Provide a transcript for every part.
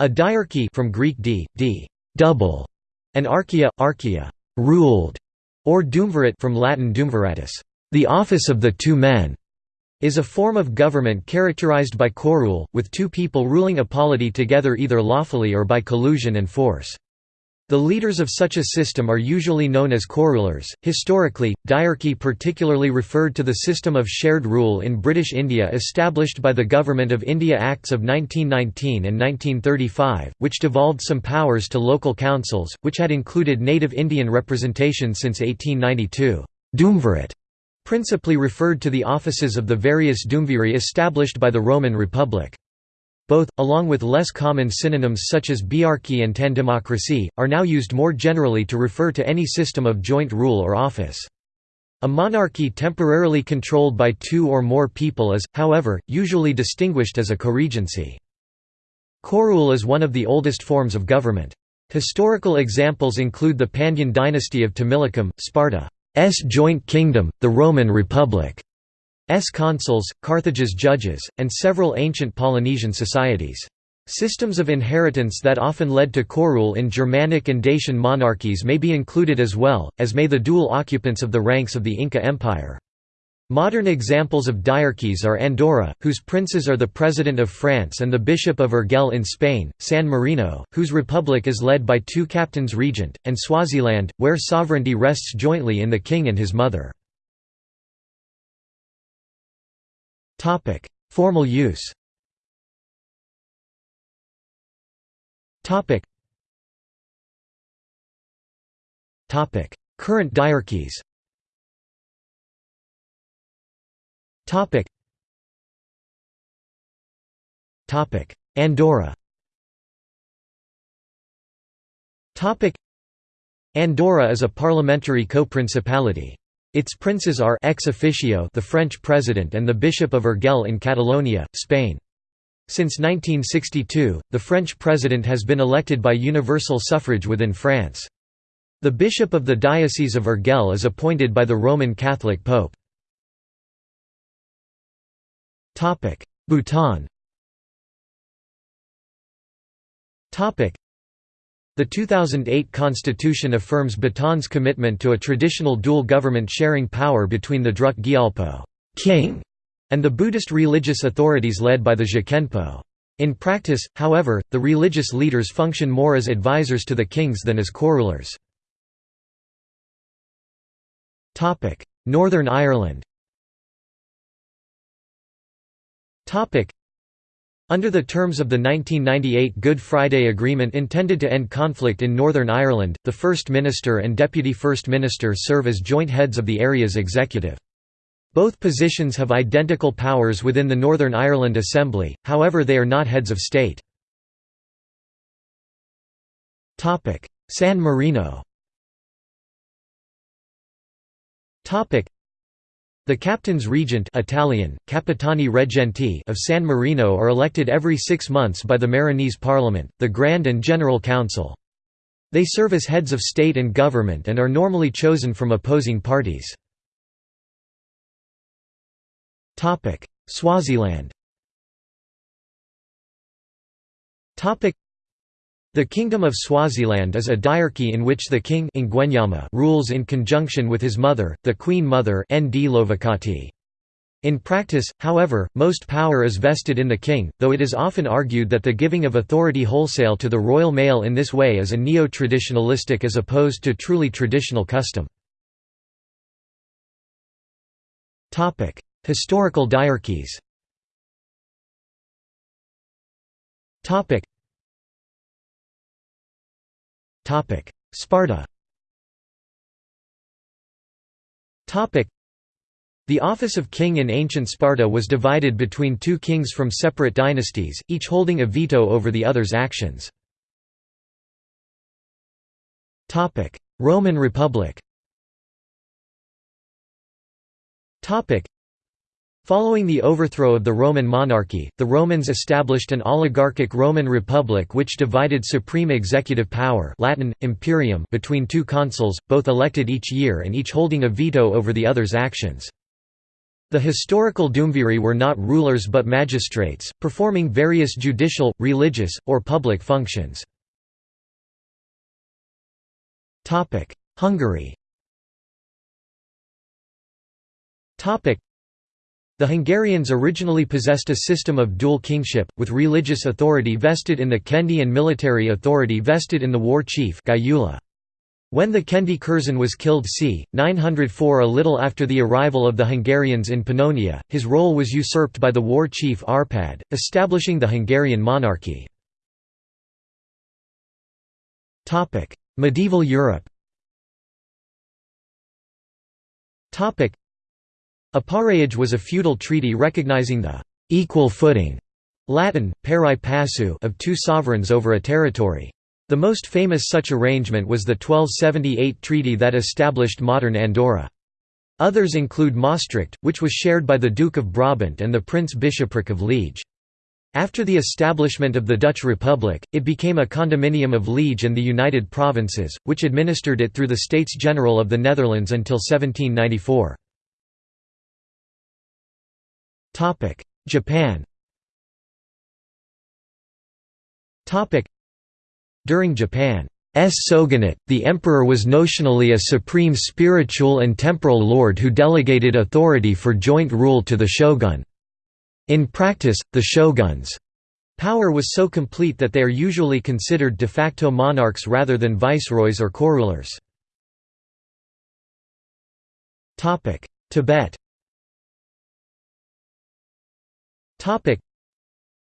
A diarchy from Greek d, d double, and archaea, archaea ruled, or duumvirate from Latin duumviratus, the office of the two men, is a form of government characterized by corule, with two people ruling a polity together either lawfully or by collusion and force. The leaders of such a system are usually known as corulers. Historically, diarchy particularly referred to the system of shared rule in British India established by the Government of India Acts of 1919 and 1935, which devolved some powers to local councils, which had included native Indian representation since 1892. Duumvirate principally referred to the offices of the various duumviri established by the Roman Republic. Both, along with less common synonyms such as biarchy and tandemocracy, are now used more generally to refer to any system of joint rule or office. A monarchy temporarily controlled by two or more people is, however, usually distinguished as a coregency. Corule is one of the oldest forms of government. Historical examples include the Pandyan dynasty of Tamilakam, Sparta's joint kingdom, the Roman Republic, S consuls, Carthage's judges, and several ancient Polynesian societies. Systems of inheritance that often led to corule in Germanic and Dacian monarchies may be included as well, as may the dual occupants of the ranks of the Inca Empire. Modern examples of diarchies are Andorra, whose princes are the President of France and the Bishop of Urgell in Spain, San Marino, whose republic is led by two captains regent, and Swaziland, where sovereignty rests jointly in the king and his mother. Topic: Formal use. Topic. Topic: Current diarchies. Topic. Topic: Andorra. Topic. Andorra is a parliamentary co-principality. Its princes are ex officio the French president and the Bishop of Urgell in Catalonia, Spain. Since 1962, the French president has been elected by universal suffrage within France. The bishop of the Diocese of Urgell is appointed by the Roman Catholic Pope. Bhutan the 2008 constitution affirms Bhutan's commitment to a traditional dual government sharing power between the Druk Gyalpo king and the Buddhist religious authorities led by the Je Khenpo. In practice, however, the religious leaders function more as advisors to the kings than as corulers. Northern Ireland under the terms of the 1998 Good Friday Agreement intended to end conflict in Northern Ireland, the First Minister and Deputy First Minister serve as joint heads of the area's executive. Both positions have identical powers within the Northern Ireland Assembly, however they are not heads of state. San Marino the captains regent Italian, Capitani Reggenti of San Marino are elected every six months by the Marinese Parliament, the Grand and General Council. They serve as heads of state and government and are normally chosen from opposing parties. Swaziland the Kingdom of Swaziland is a diarchy in which the king rules in conjunction with his mother, the Queen Mother In practice, however, most power is vested in the king, though it is often argued that the giving of authority wholesale to the royal male in this way is a neo-traditionalistic as opposed to truly traditional custom. Historical diarchies Sparta. The office of king in ancient Sparta was divided between two kings from separate dynasties, each holding a veto over the other's actions. Roman Republic Following the overthrow of the Roman monarchy, the Romans established an oligarchic Roman Republic which divided supreme executive power Latin, imperium between two consuls, both elected each year and each holding a veto over the other's actions. The historical Duumviri were not rulers but magistrates, performing various judicial, religious, or public functions. Hungary the Hungarians originally possessed a system of dual kingship, with religious authority vested in the Kende and military authority vested in the war chief when the Kende Kurszán was killed c. 904 a little after the arrival of the Hungarians in Pannonia, his role was usurped by the war chief Arpad, establishing the Hungarian monarchy. Medieval Europe A paréage was a feudal treaty recognizing the «equal footing» Latin, pari passu of two sovereigns over a territory. The most famous such arrangement was the 1278 treaty that established modern Andorra. Others include Maastricht, which was shared by the Duke of Brabant and the Prince-Bishopric of Liege. After the establishment of the Dutch Republic, it became a condominium of Liege and the United Provinces, which administered it through the States General of the Netherlands until 1794. Japan. During Japan's shogunate, the emperor was notionally a supreme spiritual and temporal lord who delegated authority for joint rule to the shogun. In practice, the shogun's power was so complete that they are usually considered de facto monarchs rather than viceroys or corulers. Tibet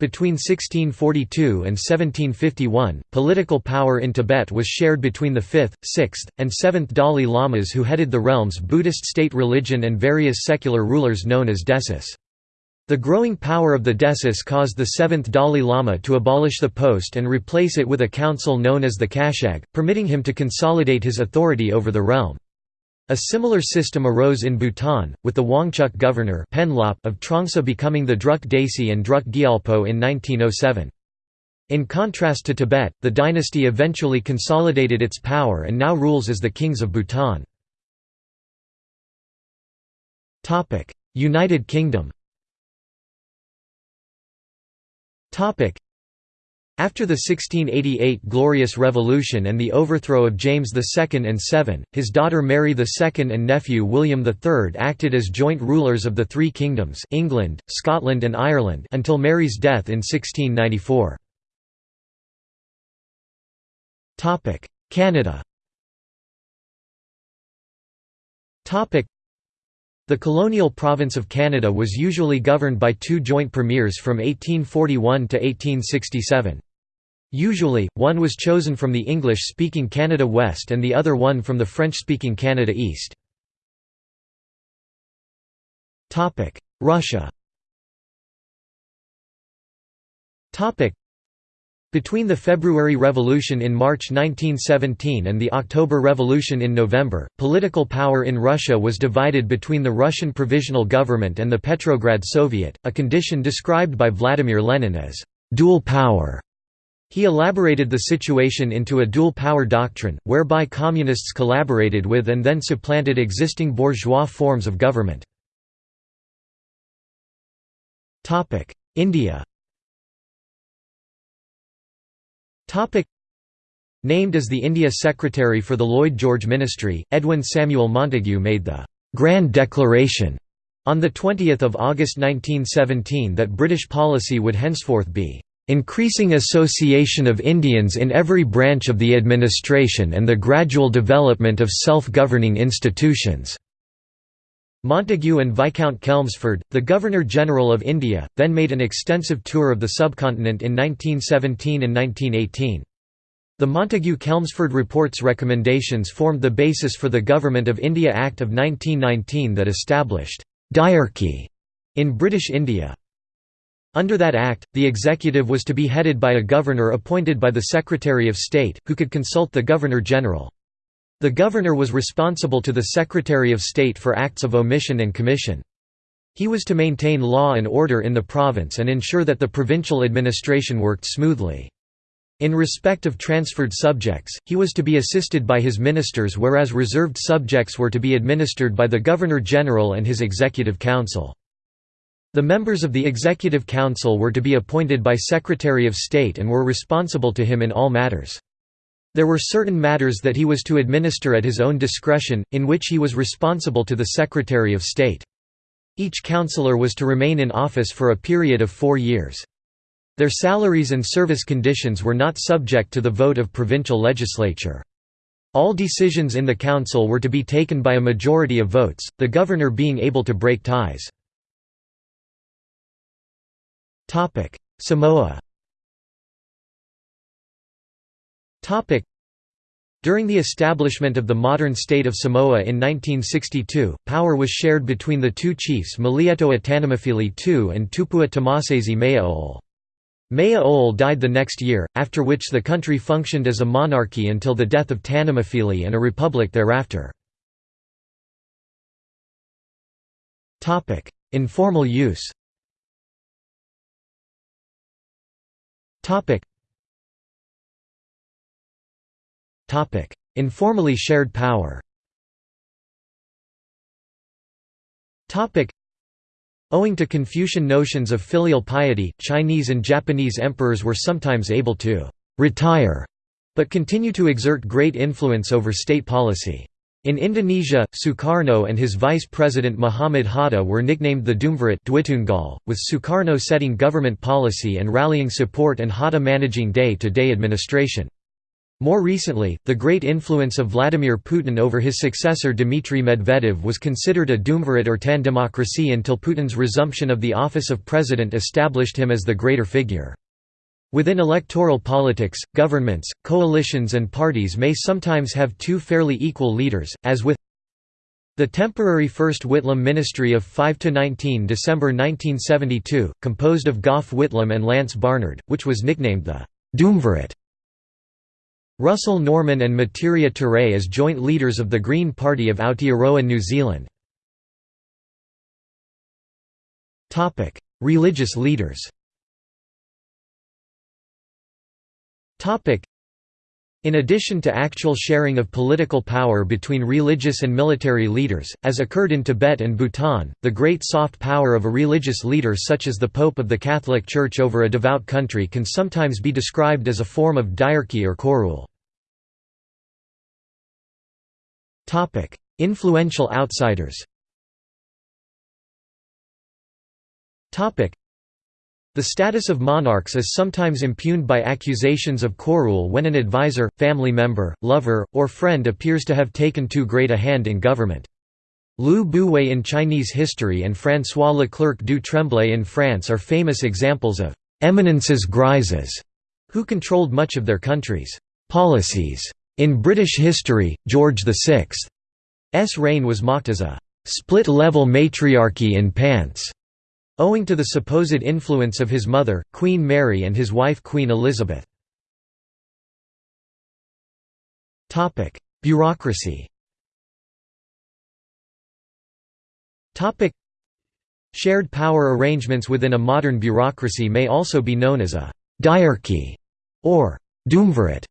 between 1642 and 1751, political power in Tibet was shared between the 5th, 6th, and 7th Dalai Lamas who headed the realm's Buddhist state religion and various secular rulers known as desis. The growing power of the desis caused the 7th Dalai Lama to abolish the post and replace it with a council known as the Kashag, permitting him to consolidate his authority over the realm. A similar system arose in Bhutan, with the Wangchuck governor of Trongsa becoming the Druk Desi and Druk Gyalpo in 1907. In contrast to Tibet, the dynasty eventually consolidated its power and now rules as the kings of Bhutan. United Kingdom after the 1688 Glorious Revolution and the overthrow of James II and Seven, his daughter Mary II and nephew William III acted as joint rulers of the three kingdoms England, Scotland and Ireland until Mary's death in 1694. Canada the colonial province of Canada was usually governed by two joint premiers from 1841 to 1867. Usually, one was chosen from the English-speaking Canada West and the other one from the French-speaking Canada East. Russia between the February Revolution in March 1917 and the October Revolution in November, political power in Russia was divided between the Russian Provisional Government and the Petrograd Soviet, a condition described by Vladimir Lenin as «dual power». He elaborated the situation into a dual power doctrine, whereby communists collaborated with and then supplanted existing bourgeois forms of government. India Named as the India Secretary for the Lloyd George Ministry, Edwin Samuel Montagu made the «Grand Declaration» on 20 August 1917 that British policy would henceforth be "...increasing association of Indians in every branch of the administration and the gradual development of self-governing institutions." Montagu and Viscount Chelmsford, the Governor-General of India, then made an extensive tour of the subcontinent in 1917 and 1918. The Montagu-Chelmsford Report's recommendations formed the basis for the Government of India Act of 1919 that established «diarchy» in British India. Under that act, the executive was to be headed by a governor appointed by the Secretary of State, who could consult the Governor-General. The governor was responsible to the Secretary of State for acts of omission and commission. He was to maintain law and order in the province and ensure that the provincial administration worked smoothly. In respect of transferred subjects, he was to be assisted by his ministers whereas reserved subjects were to be administered by the Governor-General and his Executive Council. The members of the Executive Council were to be appointed by Secretary of State and were responsible to him in all matters. There were certain matters that he was to administer at his own discretion, in which he was responsible to the Secretary of State. Each councillor was to remain in office for a period of four years. Their salaries and service conditions were not subject to the vote of provincial legislature. All decisions in the council were to be taken by a majority of votes, the governor being able to break ties. Samoa during the establishment of the modern state of Samoa in 1962, power was shared between the two chiefs Malietoa Tanumafili II and Tupua Tamasese Meaole. Meaole died the next year, after which the country functioned as a monarchy until the death of Tanumafili and a republic thereafter. Informal use Informally shared power Owing to Confucian notions of filial piety, Chinese and Japanese emperors were sometimes able to «retire» but continue to exert great influence over state policy. In Indonesia, Sukarno and his vice president Muhammad Hatta were nicknamed the Duumvirate with Sukarno setting government policy and rallying support and Hatta managing day-to-day -day administration. More recently, the great influence of Vladimir Putin over his successor Dmitry Medvedev was considered a Duumvirate or Tandemocracy until Putin's resumption of the office of president established him as the greater figure. Within electoral politics, governments, coalitions and parties may sometimes have two fairly equal leaders, as with the temporary First Whitlam Ministry of 5–19 December 1972, composed of Gough Whitlam and Lance Barnard, which was nicknamed the Duumvirate. Russell Norman and Metiria Turei as joint leaders of the Green Party of Aotearoa New Zealand. Religious leaders in addition to actual sharing of political power between religious and military leaders, as occurred in Tibet and Bhutan, the great soft power of a religious leader such as the Pope of the Catholic Church over a devout country can sometimes be described as a form of diarchy or co-rule. Influential outsiders the status of monarchs is sometimes impugned by accusations of co-rule when an advisor, family member, lover, or friend appears to have taken too great a hand in government. Lü Buwei in Chinese history and François Leclerc du Tremblay in France are famous examples of «eminences grises» who controlled much of their country's «policies». In British history, George VI's reign was mocked as a «split-level matriarchy in pants» owing to the supposed influence of his mother, Queen Mary and his wife Queen Elizabeth. Bureaucracy Shared power arrangements within a modern bureaucracy may also be known as a «diarchy» or «duumvirate».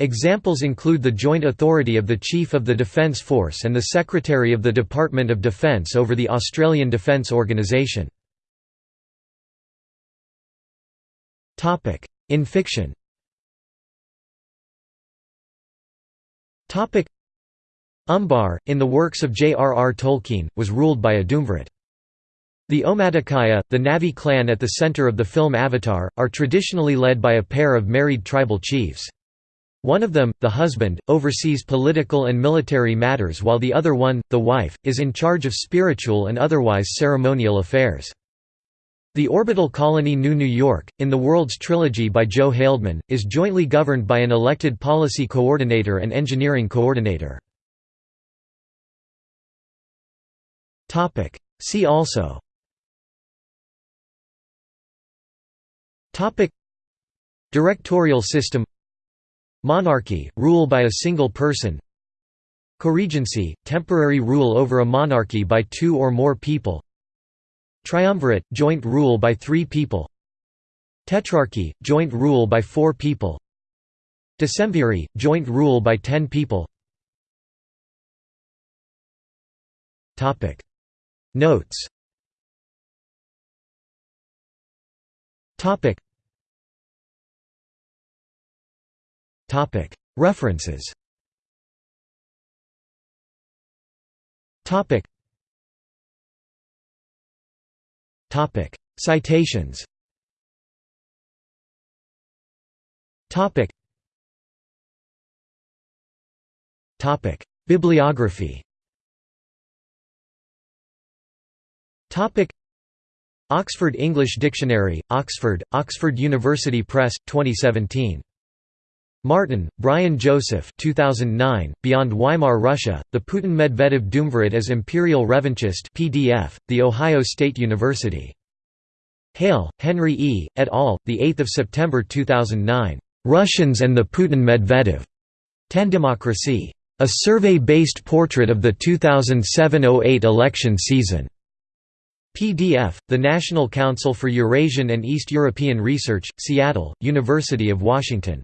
Examples include the joint authority of the Chief of the Defence Force and the Secretary of the Department of Defence over the Australian Defence Organisation. In fiction Umbar, in the works of J.R.R. Tolkien, was ruled by a Duumvirate. The Omaticaya, the Na'vi clan at the center of the film Avatar, are traditionally led by a pair of married tribal chiefs. One of them, the husband, oversees political and military matters while the other one, the wife, is in charge of spiritual and otherwise ceremonial affairs. The orbital colony New New York, in the Worlds trilogy by Joe Haldeman, is jointly governed by an elected policy coordinator and engineering coordinator. See also Directorial system Monarchy, rule by a single person Coregency, temporary rule over a monarchy by two or more people Triumvirate, joint rule by three people. Tetrarchy, joint rule by four people. Decemviri, joint rule by ten people. Notes. References Citations. Bibliography. Oxford English Dictionary, Oxford, Oxford University Press, 2017. Martin, Brian Joseph 2009, Beyond Weimar Russia, The Putin-Medvedev Duumvirate as Imperial Revanchist PDF, The Ohio State University. Hale, Henry E., et al., 8 September 2009. Russians and the Putin-Medvedev. Tandemocracy. A survey-based portrait of the 2007–08 election season. PDF, The National Council for Eurasian and East European Research, Seattle, University of Washington.